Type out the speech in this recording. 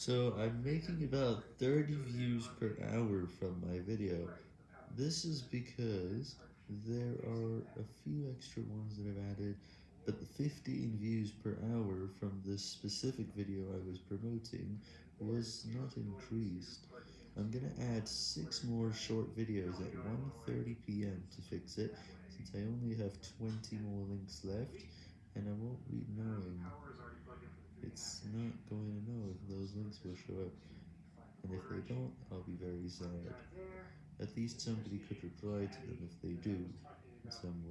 So I'm making about 30 views per hour from my video. This is because there are a few extra ones that I've added, but the 15 views per hour from this specific video I was promoting was not increased. I'm gonna add 6 more short videos at 1.30pm to fix it, since I only have 20 more links left, and I won't be knowing. It's not going links will show up, and if they don't, I'll be very sad. At least somebody could reply to them if they do, in some way.